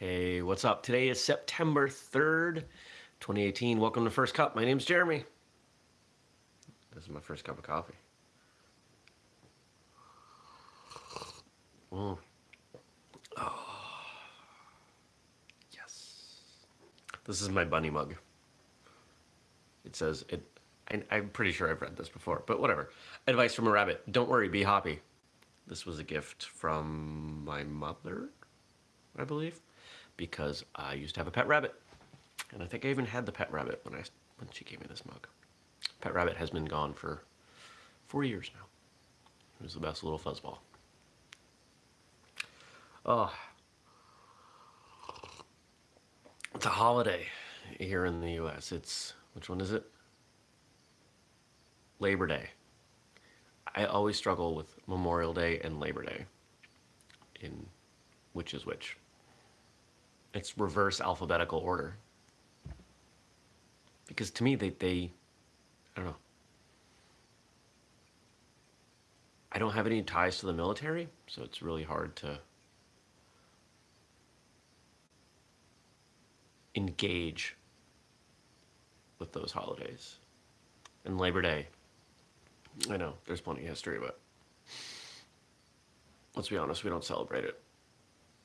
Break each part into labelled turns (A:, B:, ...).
A: Hey, what's up? Today is September 3rd, 2018. Welcome to First Cup. My name's Jeremy. This is my first cup of coffee. Mm. Oh. Yes. This is my bunny mug. It says, it. I'm pretty sure I've read this before, but whatever. Advice from a rabbit. Don't worry, be happy. This was a gift from my mother, I believe because I used to have a pet rabbit. And I think I even had the pet rabbit when I when she gave me this mug. Pet rabbit has been gone for four years now. It was the best little fuzzball. Oh, it's a holiday here in the U.S. It's which one is it? Labor Day. I always struggle with Memorial Day and Labor Day in which is which. It's reverse alphabetical order. Because to me, they, they, I don't know. I don't have any ties to the military, so it's really hard to engage with those holidays. And Labor Day, I know, there's plenty of history, but let's be honest, we don't celebrate it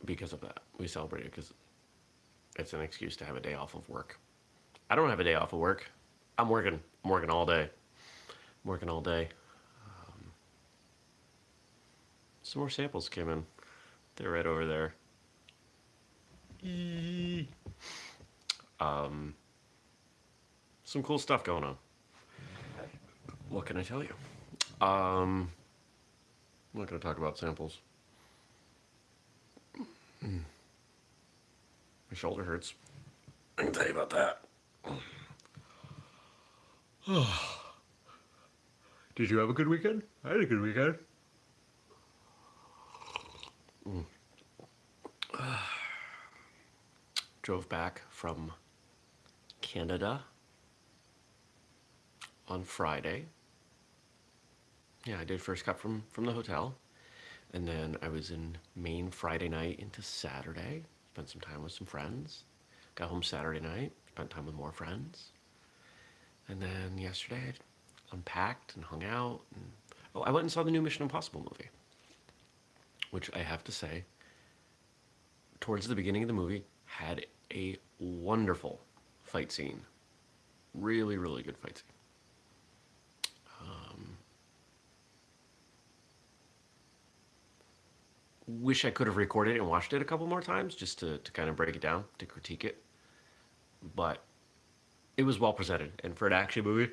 A: because of that. We celebrate it because it's an excuse to have a day off of work. I don't have a day off of work. I'm working. I'm working all day. I'm working all day. Um, some more samples came in. They're right over there. Um, some cool stuff going on. What can I tell you? Um, I'm not going to talk about samples. My shoulder hurts. I can tell you about that. Did you have a good weekend? I had a good weekend. Mm. Drove back from Canada on Friday. Yeah, I did First Cup from, from the hotel. And then I was in Maine Friday night into Saturday spent some time with some friends. Got home Saturday night, spent time with more friends. And then yesterday I unpacked and hung out. And, oh, I went and saw the new Mission Impossible movie, which I have to say, towards the beginning of the movie, had a wonderful fight scene. Really, really good fight scene. Wish I could have recorded it and watched it a couple more times just to, to kind of break it down, to critique it. But it was well presented. And for an action movie,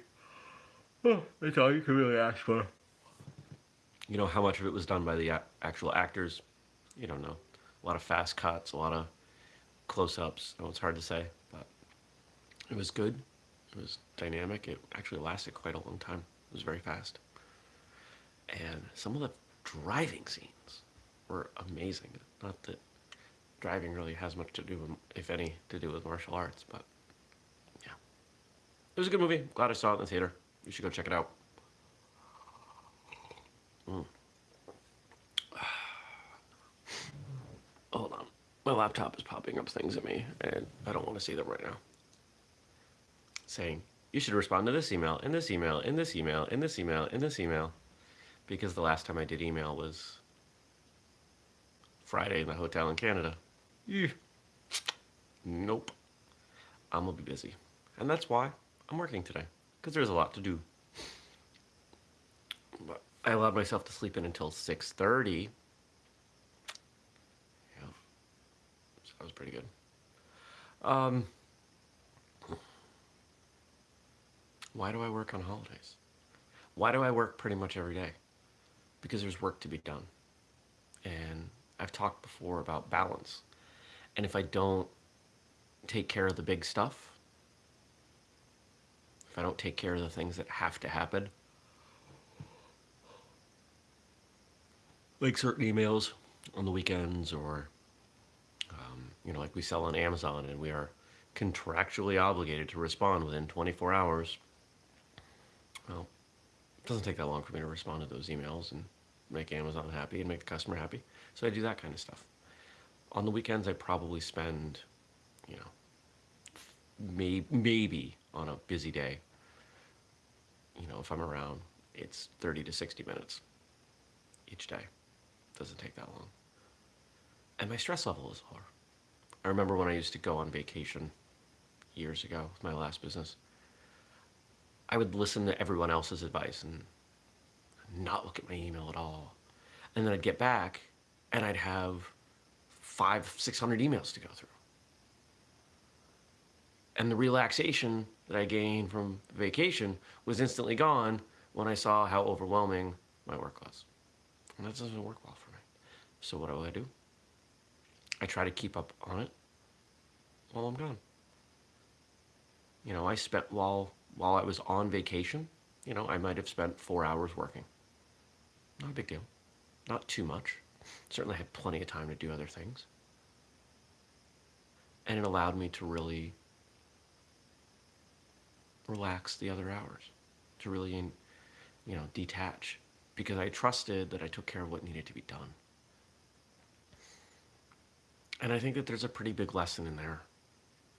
A: that's all you can really ask for. You know, how much of it was done by the actual actors, you don't know. A lot of fast cuts, a lot of close-ups. Oh, it's hard to say, but it was good. It was dynamic. It actually lasted quite a long time. It was very fast. And some of the driving scenes were amazing. Not that driving really has much to do, with, if any, to do with martial arts, but yeah. It was a good movie. Glad I saw it in the theater. You should go check it out. Mm. Hold on. My laptop is popping up things at me, and I don't want to see them right now. Saying, you should respond to this email, in this email, in this email, in this email, in this email. Because the last time I did email was Friday in the hotel in Canada. Nope. I'm gonna be busy. And that's why I'm working today. Because there's a lot to do. But I allowed myself to sleep in until 6.30. Yeah. So that was pretty good. Um, why do I work on holidays? Why do I work pretty much every day? Because there's work to be done. And I've talked before about balance. And if I don't take care of the big stuff, if I don't take care of the things that have to happen, like certain emails on the weekends or, um, you know, like we sell on Amazon and we are contractually obligated to respond within 24 hours. Well, it doesn't take that long for me to respond to those emails and make Amazon happy and make the customer happy. So I do that kind of stuff. on the weekends, I probably spend, you know, may, maybe on a busy day, you know, if I'm around, it's 30 to 60 minutes each day. Doesn't take that long. And my stress level is lower. I remember when I used to go on vacation years ago with my last business. I would listen to everyone else's advice and not look at my email at all. And then I'd get back and I'd have five, 600 emails to go through. And the relaxation that I gained from vacation was instantly gone when I saw how overwhelming my work was. And that doesn't work well for me. So what do I do? I try to keep up on it while I'm gone. You know, I spent while while I was on vacation, you know, I might have spent four hours working. Not a big deal. Not too much. Certainly had plenty of time to do other things. And it allowed me to really relax the other hours, to really, you know, detach, because I trusted that I took care of what needed to be done. And I think that there's a pretty big lesson in there.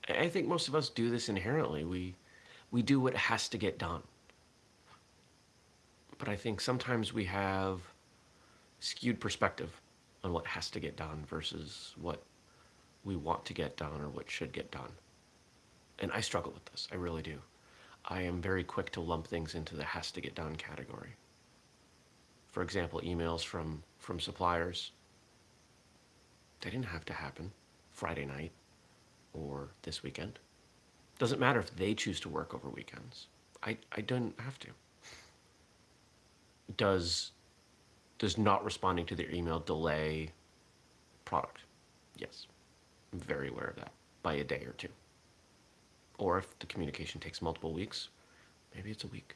A: I think most of us do this inherently. We, we do what has to get done. But I think sometimes we have skewed perspective on what has to get done versus what we want to get done or what should get done. And I struggle with this, I really do. I am very quick to lump things into the has to get done category. For example, emails from, from suppliers. They didn't have to happen Friday night or this weekend. Doesn't matter if they choose to work over weekends. I, I don't have to. Does, does not responding to their email delay product? Yes. I'm very aware of that by a day or two. Or if the communication takes multiple weeks, maybe it's a week.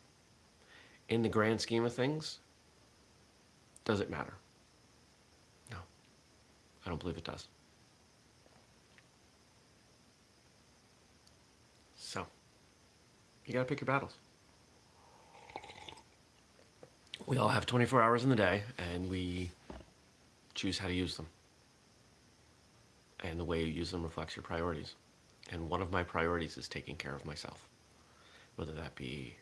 A: In the grand scheme of things, does it matter? No, I don't believe it does. So, you gotta pick your battles. We all have 24 hours in the day, and we choose how to use them. And the way you use them reflects your priorities. And one of my priorities is taking care of myself, whether that be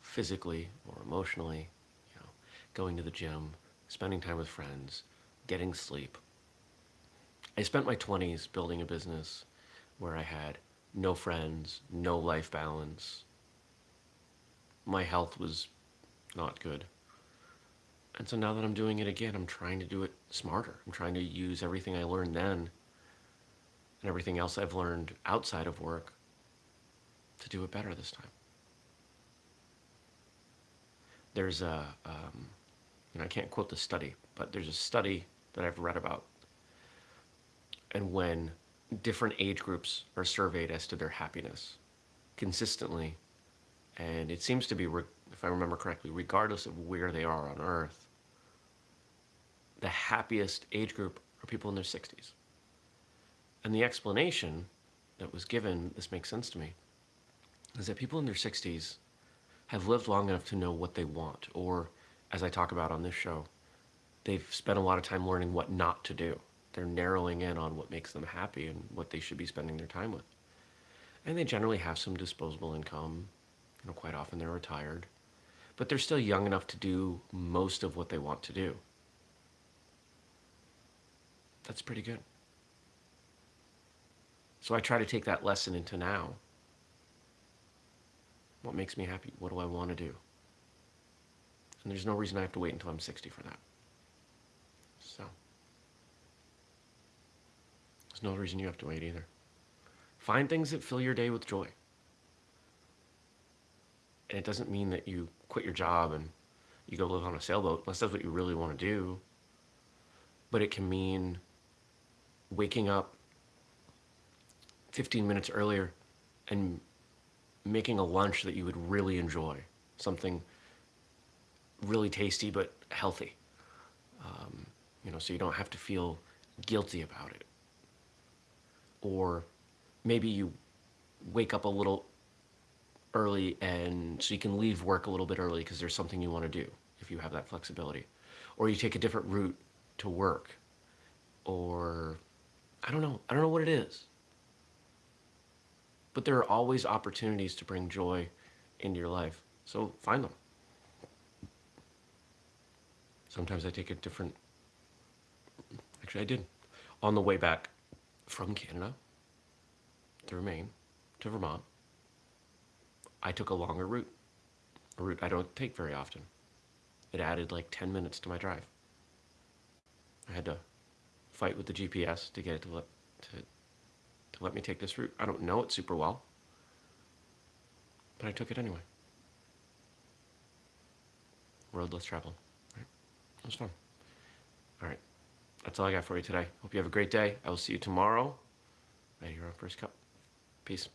A: physically or emotionally, you know, going to the gym, spending time with friends, getting sleep. I spent my 20s building a business where I had no friends, no life balance. My health was not good. And so now that I'm doing it again, I'm trying to do it smarter. I'm trying to use everything I learned then and everything else I've learned outside of work to do it better this time. There's a, um, and I can't quote the study, but there's a study that I've read about. And when different age groups are surveyed as to their happiness consistently, and it seems to be, if I remember correctly, regardless of where they are on Earth, the happiest age group are people in their 60s. And the explanation that was given, this makes sense to me, is that people in their 60s have lived long enough to know what they want, or as I talk about on this show, they've spent a lot of time learning what not to do. They're narrowing in on what makes them happy and what they should be spending their time with. And they generally have some disposable income. You know, quite often they're retired. But they're still young enough to do most of what they want to do. That's pretty good. So I try to take that lesson into now. What makes me happy? What do I want to do? And there's no reason I have to wait until I'm 60 for that. So, there's no reason you have to wait either. Find things that fill your day with joy. And it doesn't mean that you quit your job and you go live on a sailboat, unless that's what you really want to do. But it can mean waking up 15 minutes earlier and making a lunch that you would really enjoy. Something really tasty but healthy. Um, you know, so you don't have to feel guilty about it. Or maybe you wake up a little early and so you can leave work a little bit early because there's something you want to do if you have that flexibility. Or you take a different route to work. Or I don't know. I don't know what it is. But there are always opportunities to bring joy into your life. So find them. Sometimes I take a different. Actually, I did. On the way back from Canada through Maine to Vermont, I took a longer route, a route I don't take very often. It added like 10 minutes to my drive. I had to fight with the GPS to get it to let, to, to let me take this route. I don't know it super well, but I took it anyway. Road less traveled. Right? It was fun. All right. That's all I got for you today. Hope you have a great day. I will see you tomorrow right here on First Cup. Peace.